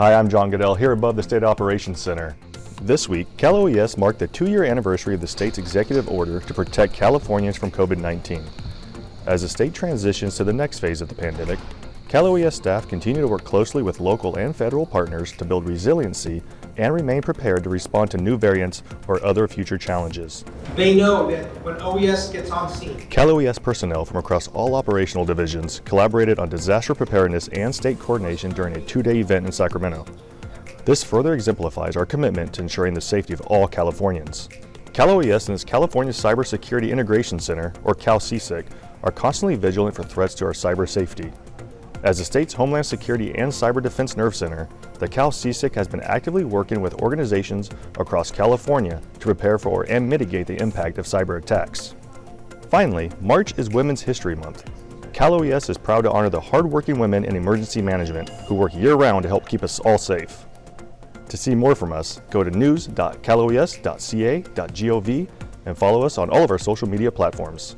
Hi, I'm John Goodell here above the State Operations Center. This week, Cal OES marked the two-year anniversary of the state's executive order to protect Californians from COVID-19. As the state transitions to the next phase of the pandemic, Cal OES staff continue to work closely with local and federal partners to build resiliency and remain prepared to respond to new variants or other future challenges. They know that when OES gets on scene, Cal OES personnel from across all operational divisions collaborated on disaster preparedness and state coordination during a two-day event in Sacramento. This further exemplifies our commitment to ensuring the safety of all Californians. Cal OES and its California Cybersecurity Integration Center, or Cal CSIC, are constantly vigilant for threats to our cyber safety. As the state's Homeland Security and Cyber Defense Nerve Center, the Cal CSIC has been actively working with organizations across California to prepare for and mitigate the impact of cyber attacks. Finally, March is Women's History Month. Cal OES is proud to honor the hardworking women in emergency management who work year-round to help keep us all safe. To see more from us, go to news.caloes.ca.gov and follow us on all of our social media platforms.